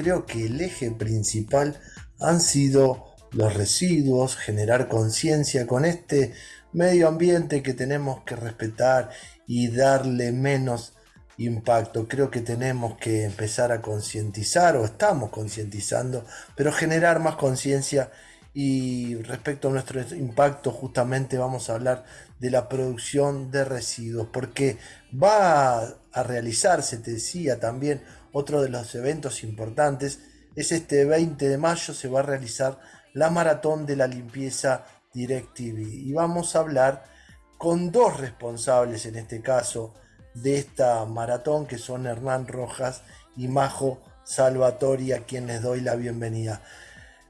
creo que el eje principal han sido los residuos, generar conciencia con este medio ambiente que tenemos que respetar y darle menos impacto. Creo que tenemos que empezar a concientizar o estamos concientizando, pero generar más conciencia y respecto a nuestro impacto justamente vamos a hablar de la producción de residuos porque va a realizarse, te decía también, otro de los eventos importantes es este 20 de mayo se va a realizar la maratón de la limpieza DirecTV y vamos a hablar con dos responsables en este caso de esta maratón que son Hernán Rojas y Majo Salvatori a quien les doy la bienvenida.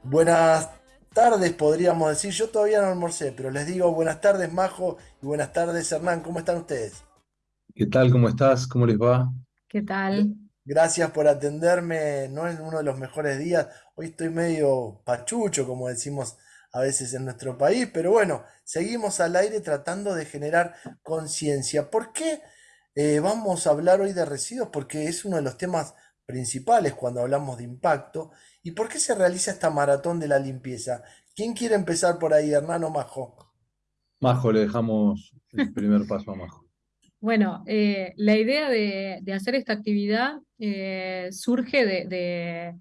Buenas tardes podríamos decir, yo todavía no almorcé, pero les digo buenas tardes Majo y buenas tardes Hernán, ¿cómo están ustedes? ¿Qué tal? ¿Cómo estás? ¿Cómo les va? ¿Qué tal? Gracias por atenderme, no es uno de los mejores días, hoy estoy medio pachucho como decimos a veces en nuestro país, pero bueno, seguimos al aire tratando de generar conciencia. ¿Por qué eh, vamos a hablar hoy de residuos? Porque es uno de los temas principales cuando hablamos de impacto. ¿Y por qué se realiza esta maratón de la limpieza? ¿Quién quiere empezar por ahí, Hernán o Majo? Majo, le dejamos el primer paso a Majo. Bueno, eh, la idea de, hacer esta actividad eh, surge de,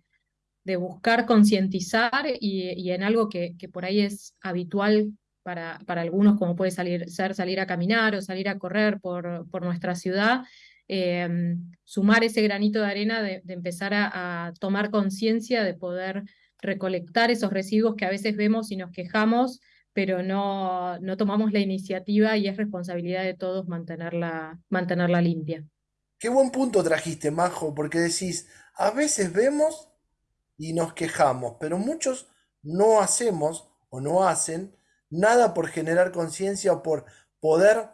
buscar concientizar y, en algo que, por ahí es habitual para, algunos, como puede salir, ser salir a caminar o salir a correr por, por nuestra ciudad, em, sumar ese granito de arena de, empezar a, tomar conciencia de poder recolectar esos residuos que a veces vemos y nos quejamos, pero no, no tomamos la iniciativa y es responsabilidad de todos mantenerla, mantenerla limpia. Qué buen punto trajiste, Majo, porque decís, a veces vemos y nos quejamos, pero muchos no hacemos o no hacen nada por generar conciencia o por poder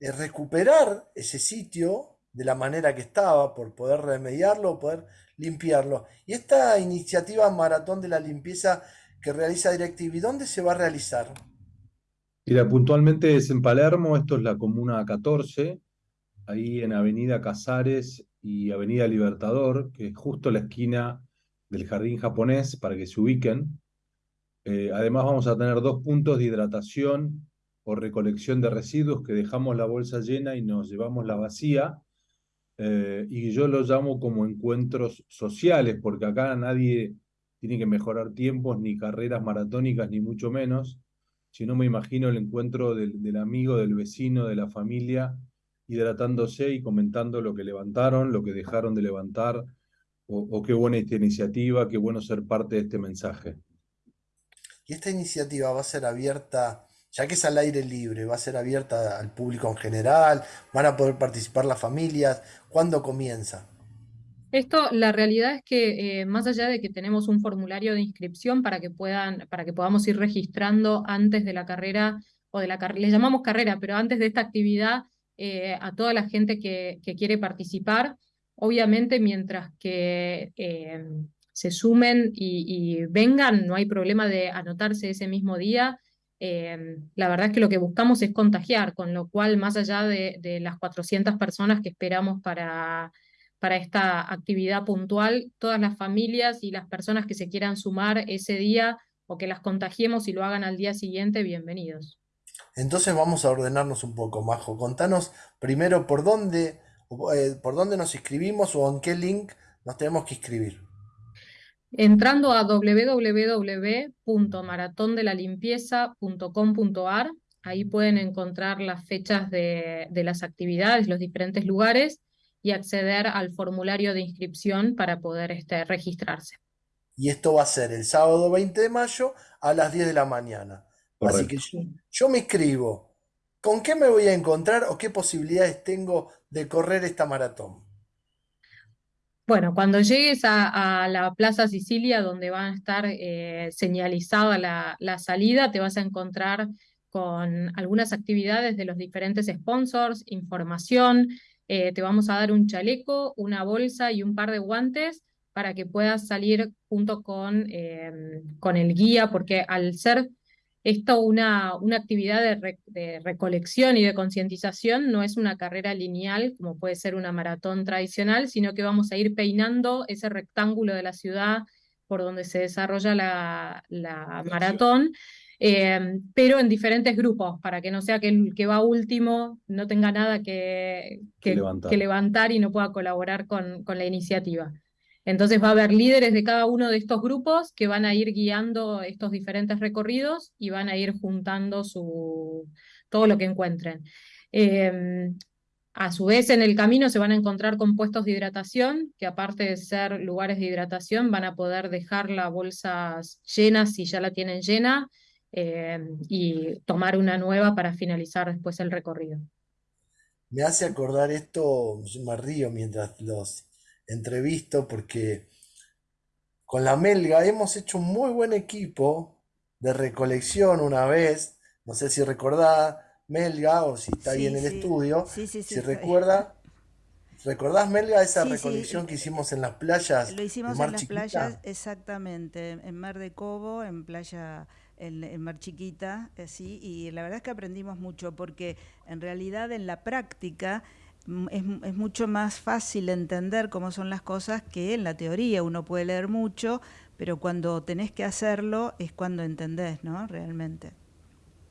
eh, recuperar ese sitio de la manera que estaba, por poder remediarlo, poder limpiarlo. Y esta iniciativa Maratón de la Limpieza que realiza DirecTV, ¿dónde se va a realizar? Mira, puntualmente es en Palermo, esto es la Comuna 14, ahí en Avenida Casares y Avenida Libertador, que es justo la esquina del Jardín Japonés, para que se ubiquen. Eh, además vamos a tener dos puntos de hidratación o recolección de residuos que dejamos la bolsa llena y nos llevamos la vacía. Eh, y yo lo llamo como encuentros sociales, porque acá nadie tiene que mejorar tiempos, ni carreras maratónicas, ni mucho menos, Si no me imagino el encuentro del, amigo, del vecino, de la familia, hidratándose y comentando lo que levantaron, lo que dejaron de levantar, o qué buena esta iniciativa, qué bueno ser parte de este mensaje. Y esta iniciativa va a ser abierta, ya que es al aire libre, va a ser abierta al público en general, van a poder participar las familias. ¿Cuándo comienza? Esto, la realidad es que eh, más allá de que tenemos un formulario de inscripción para que puedan, para que podamos ir registrando antes de la carrera o de la carrera, le llamamos carrera, pero antes de esta actividad eh, a toda la gente que, quiere participar, obviamente mientras que eh, se sumen y, vengan, no hay problema de anotarse ese mismo día. La verdad es que lo que buscamos es contagiar, con lo cual, más allá de, las 400 personas que esperamos para, para esta actividad puntual, todas las familias y las personas que se quieran sumar ese día o que las contagiemos y lo hagan al día siguiente, bienvenidos. Entonces vamos a ordenarnos un poco, Majo. Contanos primero por dónde, eh, por dónde nos inscribimos o en qué link nos tenemos que inscribir. Entrando a www.maratondelalimpieza.com.ar, ahí pueden encontrar las fechas de, las actividades, los diferentes lugares y acceder al formulario de inscripción para poder este, registrarse. Y esto va a ser el sábado 20 de mayo a las 10 de la mañana. Así que yo me inscribo. ¿Con qué me voy a encontrar o qué posibilidades tengo de correr esta maratón? Bueno, cuando llegues a, la Plaza Sicilia, donde va a estar eh, señalizada la, salida, te vas a encontrar con algunas actividades de los diferentes sponsors, información, eh, te vamos a dar un chaleco, una bolsa y un par de guantes para que puedas salir junto con, em, con el guía, porque al ser esto, una, una actividad de, recolección y de concientización, no es una carrera lineal como puede ser una maratón tradicional, sino que vamos a ir peinando ese rectángulo de la ciudad por donde se desarrolla la, maratón, eh, pero en diferentes grupos, para que no sea que el que va último no tenga nada que, que, levantar. y no pueda colaborar con, con la iniciativa. Entonces va a haber líderes de cada uno de estos grupos que van a ir guiando estos diferentes recorridos y van a ir juntando su, todo lo que encuentren. Em, a su vez, en el camino se van a encontrar con puestos de hidratación, que aparte de ser lugares de hidratación, van a poder dejar las bolsas llenas si ya la tienen llena em, y tomar una nueva para finalizar después el recorrido. Me hace acordar esto, yo me río mientras los entrevisto porque con la Melga hemos hecho un muy buen equipo de recolección una vez. No sé si recordá Melga o si está ahí en el estudio. si recuerda. ¿Recordás, Melga, esa recolección que hicimos en las playas? Lo hicimos en las playas, exactamente, en Mar de Cobo, en playa en, Mar Chiquita, así, y la verdad es que aprendimos mucho, porque en realidad en la práctica es, es, mucho más fácil entender cómo son las cosas que en la teoría. Uno puede leer mucho, pero cuando tenés que hacerlo es cuando entendés, ¿no? Realmente.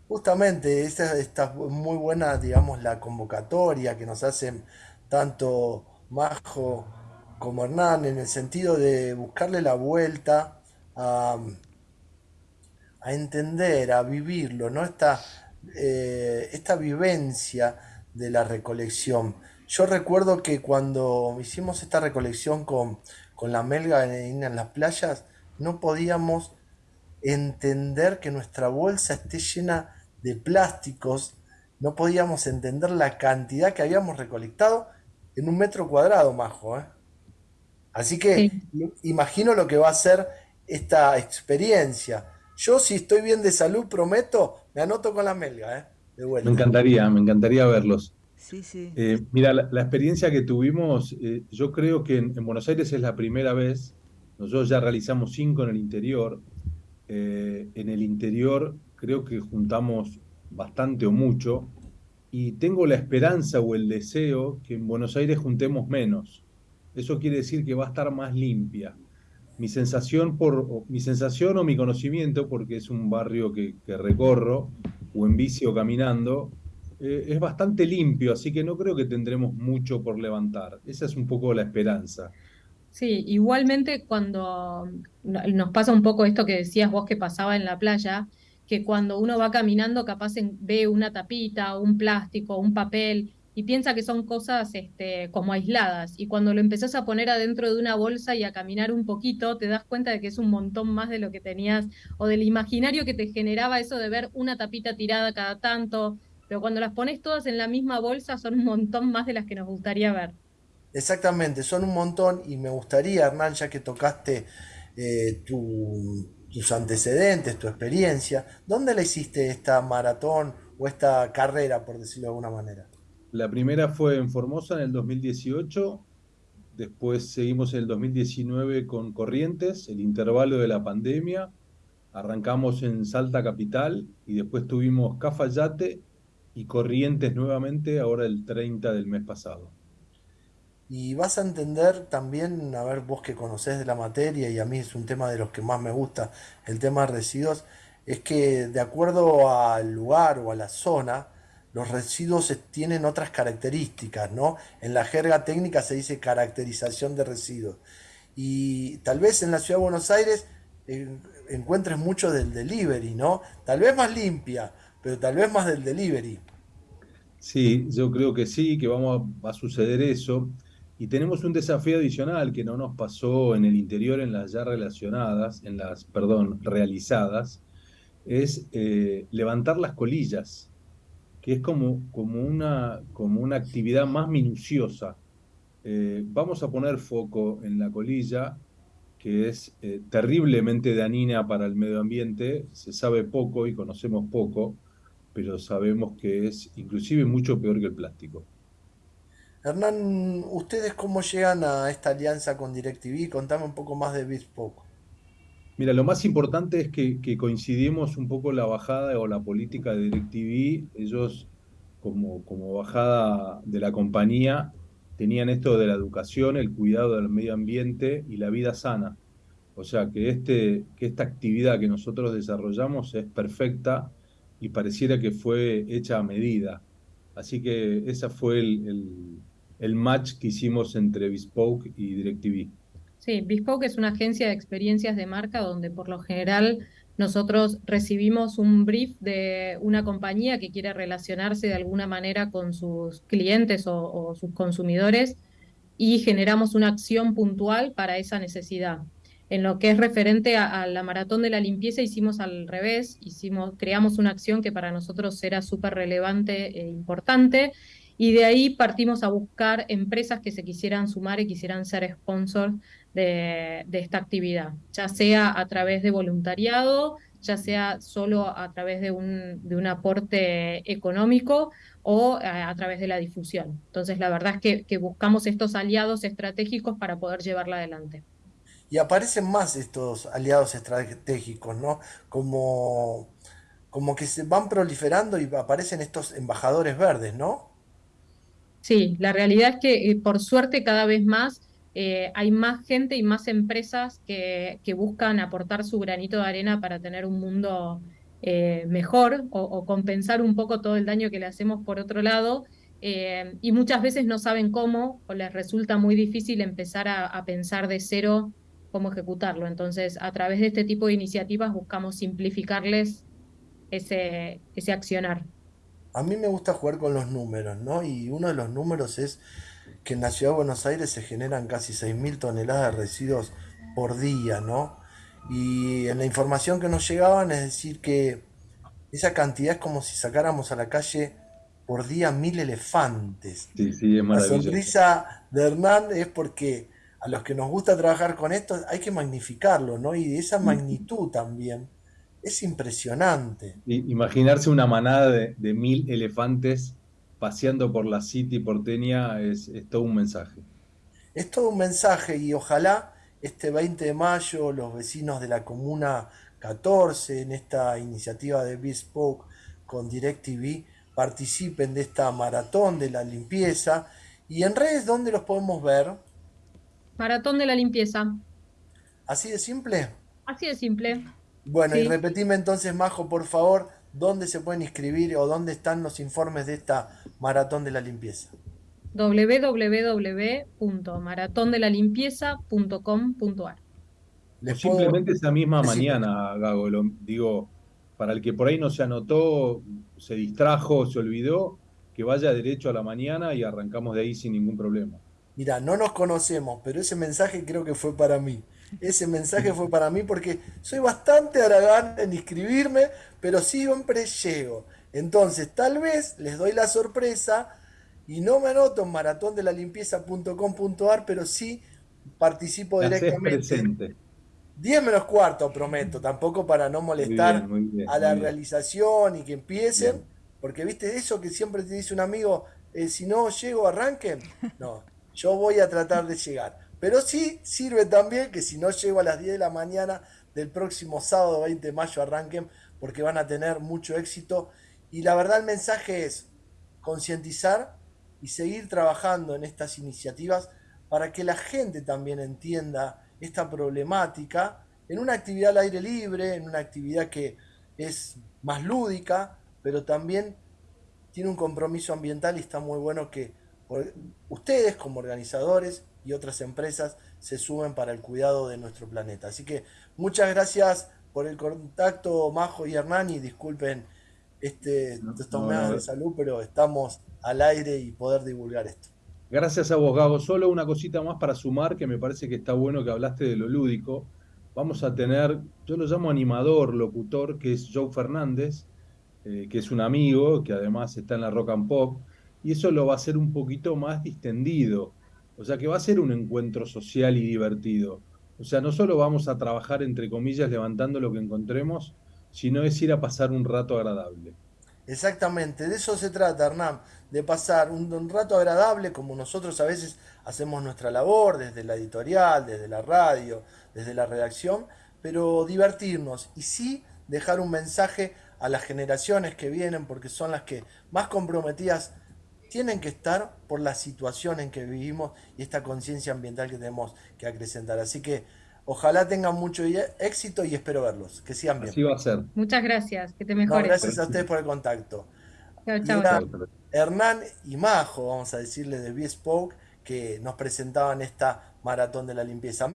Justamente, esta está muy buena, digamos, la convocatoria que nos hacen tanto Majo como Hernán en el sentido de buscarle la vuelta a, a entender, a vivirlo, ¿no? Esta, eh, esta vivencia de la recolección. Yo recuerdo que cuando hicimos esta recolección con, la melga en, en las playas, no podíamos entender que nuestra bolsa esté llena de plásticos, no podíamos entender la cantidad que habíamos recolectado en un metro cuadrado, Majo. ¿eh? Así que imagino lo que va a ser esta experiencia. Yo si estoy bien de salud, prometo, me anoto con la melga. ¿eh? Me encantaría, me encantaría verlos. Sí, sí. Eh, mira, la, experiencia que tuvimos, eh, yo creo que en, Buenos Aires es la primera vez. Nosotros ya realizamos cinco en el interior. Eh, en el interior creo que juntamos bastante o mucho. Y tengo la esperanza o el deseo que en Buenos Aires juntemos menos. Eso quiere decir que va a estar más limpia. Mi sensación, por, mi sensación o mi conocimiento, porque es un barrio que, recorro, o en bici o caminando, eh, es bastante limpio, así que no creo que tendremos mucho por levantar. Esa es un poco la esperanza. Sí, igualmente cuando nos pasa un poco esto que decías vos que pasaba en la playa, que cuando uno va caminando capaz ve una tapita, un plástico, un papel y piensa que son cosas este, como aisladas. Y cuando lo empezás a poner adentro de una bolsa y a caminar un poquito, te das cuenta de que es un montón más de lo que tenías o del imaginario que te generaba eso de ver una tapita tirada cada tanto. Pero cuando las pones todas en la misma bolsa son un montón más de las que nos gustaría ver. Exactamente, son un montón y me gustaría, Hernán, ya que tocaste eh, tus antecedentes, tu experiencia, ¿dónde le hiciste esta maratón o esta carrera, por decirlo de alguna manera? La primera fue en Formosa en el 2018, después seguimos en el 2019 con Corrientes, el intervalo de la pandemia, arrancamos en Salta Capital y después tuvimos Cafayate y Corrientes nuevamente, ahora el 30 del mes pasado. Y vas a entender también, a ver, vos que conocés de la materia y a mí es un tema de los que más me gusta, el tema de residuos, es que de acuerdo al lugar o a la zona, los residuos tienen otras características, ¿no? En la jerga técnica se dice caracterización de residuos. Y tal vez en la ciudad de Buenos Aires eh, encuentres mucho del delivery, ¿no? Tal vez más limpia, pero tal vez más del delivery. Sí, yo creo que sí, que vamos a, suceder eso. Y tenemos un desafío adicional que no nos pasó en el interior en las ya relacionadas, en las, perdón, realizadas, es eh, levantar las colillas que es como, como, una, como una actividad más minuciosa. Eh, vamos a poner foco en la colilla, que es eh, terriblemente dañina para el medio ambiente. Se sabe poco y conocemos poco, pero sabemos que es inclusive mucho peor que el plástico. Hernán, ¿ustedes cómo llegan a esta alianza con DirecTV? Contame un poco más de Bespoke. Mira, lo más importante es que, coincidimos un poco la bajada o la política de DirecTV. Ellos, como, bajada de la compañía, tenían esto de la educación, el cuidado del medio ambiente y la vida sana. O sea que, este, que esta actividad que nosotros desarrollamos es perfecta y pareciera que fue hecha a medida. Así que ese fue el, el match que hicimos entre Bespoke y DirecTV. Sí, Bespoke es una agencia de experiencias de marca donde por lo general nosotros recibimos un brief de una compañía que quiere relacionarse de alguna manera con sus clientes o, sus consumidores y generamos una acción puntual para esa necesidad. En lo que es referente a, la maratón de la limpieza hicimos al revés, hicimos, creamos una acción que para nosotros era súper relevante e importante y de ahí partimos a buscar empresas que se quisieran sumar y quisieran ser sponsors de, esta actividad, ya sea a través de voluntariado, ya sea solo a través de un, de un aporte económico o a, través de la difusión. Entonces, la verdad es que, buscamos estos aliados estratégicos para poder llevarla adelante. Y aparecen más estos aliados estratégicos, ¿no? Como, como que se van proliferando y aparecen estos embajadores verdes, ¿no? Sí, la realidad es que eh, por suerte cada vez más eh, hay más gente y más empresas que, buscan aportar su granito de arena para tener un mundo eh, mejor o, compensar un poco todo el daño que le hacemos por otro lado. Y muchas veces no saben cómo o les resulta muy difícil empezar a, pensar de cero cómo ejecutarlo. Entonces, a través de este tipo de iniciativas buscamos simplificarles ese, ese accionar. A mí me gusta jugar con los números, ¿no? Y uno de los números es que en la ciudad de Buenos Aires se generan casi 6.000 toneladas de residuos por día, ¿no? Y en la información que nos llegaban es decir que esa cantidad es como si sacáramos a la calle por día mil elefantes. Sí, sí, es la sonrisa de Hernán es porque a los que nos gusta trabajar con esto hay que magnificarlo, ¿no? Y de esa magnitud también es impresionante. Imaginarse una manada de, de mil elefantes paseando por la City porteña es, todo un mensaje. Es todo un mensaje y ojalá este 20 de mayo los vecinos de la Comuna 14 en esta iniciativa de Bespoke con DirecTV participen de esta maratón de la limpieza. ¿Y en redes dónde los podemos ver? Maratón de la limpieza. ¿Así de simple? Así de simple. Bueno, y repetime entonces, Majo, por favor, dónde se pueden inscribir o dónde están los informes de esta maratón de la limpieza. www.maratondelalimpieza.com.ar o simplemente esa misma mañana, Gago, digo, para el que por ahí no se anotó, se distrajo, se olvidó, que vaya derecho a la mañana y arrancamos de ahí sin ningún problema. Mira, no nos conocemos, pero ese mensaje creo que fue para mí. Ese mensaje fue para mí porque soy bastante aragán en inscribirme, pero siempre llego. Entonces, tal vez les doy la sorpresa y no me anoto en maratondelallimpieza.com.ar, pero sí participo directamente. 10 menos cuarto, prometo, tampoco para no molestar a la realización y que empiecen, porque viste eso que siempre te dice un amigo, eh, si no llego, arranquen. No, yo voy a tratar de llegar. Pero sí sirve también que si no llego a las 10 de la mañana del próximo sábado 20 de mayo arranquen porque van a tener mucho éxito. Y la verdad el mensaje es concientizar y seguir trabajando en estas iniciativas para que la gente también entienda esta problemática en una actividad al aire libre, en una actividad que es más lúdica, pero también tiene un compromiso ambiental y está muy bueno que ustedes como organizadores y otras empresas se sumen para el cuidado de nuestro planeta. Así que muchas gracias por el contacto, Majo y Hernán, y disculpen este, estos medios de salud, pero estamos al aire y poder divulgar esto. Gracias a vos, Gabo. Solo una cosita más para sumar, que me parece que está bueno que hablaste de lo lúdico. Vamos a tener, yo lo llamo animador, locutor, que es Joe Fernández, eh, que es un amigo, que además está en la Rock and Pop, y eso lo va a hacer un poquito más distendido o sea que va a ser un encuentro social y divertido. O sea, no solo vamos a trabajar, entre comillas, levantando lo que encontremos, sino es ir a pasar un rato agradable. Exactamente, de eso se trata, Hernán, de pasar un, rato agradable como nosotros a veces hacemos nuestra labor, desde la editorial, desde la radio, desde la redacción, pero divertirnos y sí dejar un mensaje a las generaciones que vienen, porque son las que más comprometidas tienen que estar por la situación en que vivimos y esta conciencia ambiental que tenemos que acrecentar. Así que ojalá tengan mucho éxito y espero verlos. Que sigan bien. Así va a ser. Muchas gracias. Que te mejores. gracias a ustedes por el contacto. Chao, chao. Hernán y Majo, vamos a decirle de Bespoke, que nos presentaban esta maratón de la limpieza.